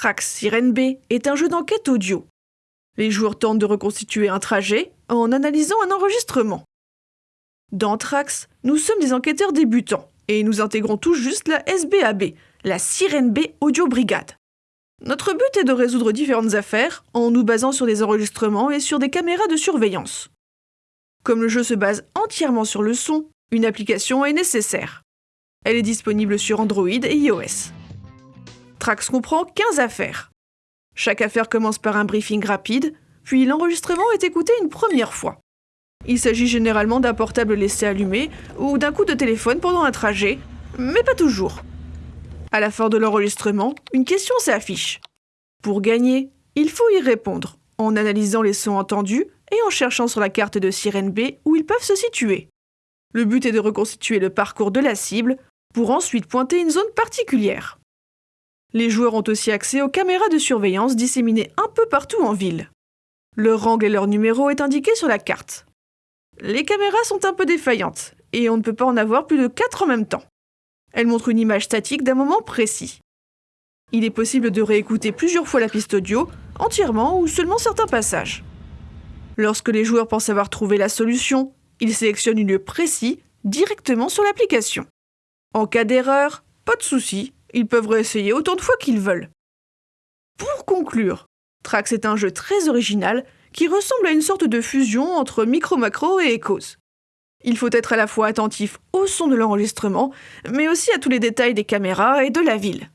Trax Sirène B est un jeu d'enquête audio. Les joueurs tentent de reconstituer un trajet en analysant un enregistrement. Dans Trax, nous sommes des enquêteurs débutants et nous intégrons tout juste la SBAB, la Sirène B Audio Brigade. Notre but est de résoudre différentes affaires en nous basant sur des enregistrements et sur des caméras de surveillance. Comme le jeu se base entièrement sur le son, une application est nécessaire. Elle est disponible sur Android et iOS. Trax comprend 15 affaires. Chaque affaire commence par un briefing rapide, puis l'enregistrement est écouté une première fois. Il s'agit généralement d'un portable laissé allumé ou d'un coup de téléphone pendant un trajet, mais pas toujours. À la fin de l'enregistrement, une question s'affiche. Pour gagner, il faut y répondre, en analysant les sons entendus et en cherchant sur la carte de Sirène B où ils peuvent se situer. Le but est de reconstituer le parcours de la cible pour ensuite pointer une zone particulière. Les joueurs ont aussi accès aux caméras de surveillance disséminées un peu partout en ville. Leur angle et leur numéro est indiqué sur la carte. Les caméras sont un peu défaillantes et on ne peut pas en avoir plus de 4 en même temps. Elle montre une image statique d'un moment précis. Il est possible de réécouter plusieurs fois la piste audio, entièrement ou seulement certains passages. Lorsque les joueurs pensent avoir trouvé la solution, ils sélectionnent un lieu précis directement sur l'application. En cas d'erreur, pas de souci, ils peuvent réessayer autant de fois qu'ils veulent. Pour conclure, Trax est un jeu très original qui ressemble à une sorte de fusion entre Micro Macro et Echos. Il faut être à la fois attentif au son de l'enregistrement, mais aussi à tous les détails des caméras et de la ville.